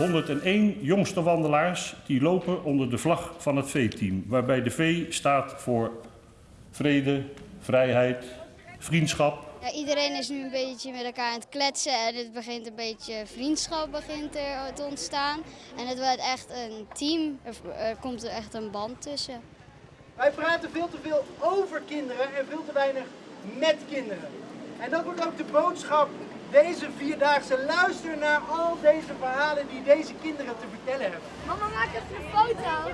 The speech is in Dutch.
101 jongste wandelaars die lopen onder de vlag van het V-team, waarbij de V staat voor vrede, vrijheid, vriendschap. Ja, iedereen is nu een beetje met elkaar aan het kletsen en het begint een beetje vriendschap begint er te ontstaan. En het wordt echt een team, er, er komt er echt een band tussen. Wij praten veel te veel over kinderen en veel te weinig met kinderen. En dat wordt ook de boodschap deze vierdaagse. Luister naar al deze verhalen die deze kinderen te vertellen hebben. Mama, maak even een foto. 3,